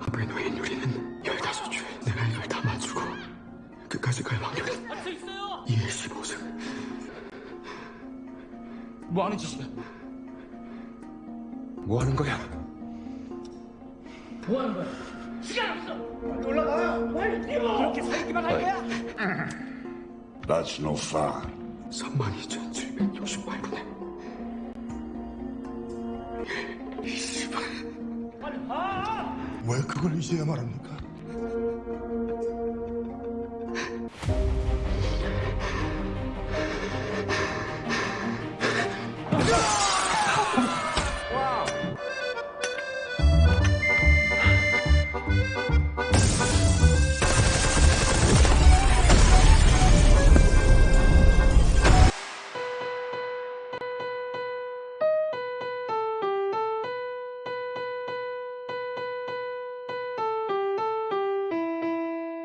간부의 노인 유리는 15줄. 내가 이걸 다 맞추고 끝까지 갈 확률은 갇혀 있어요. 2의 15승. 뭐 하는 짓이야? 뭐 하는 거야? 뭐 하는 거야? 시간 없어. 빨리 올라가. 빨리 뛰어. 그렇게 살기만 할 거야? That's no fun. 32,768분에. 이 씨발. 빨리 가. 왜 그걸 이제야 말합니까?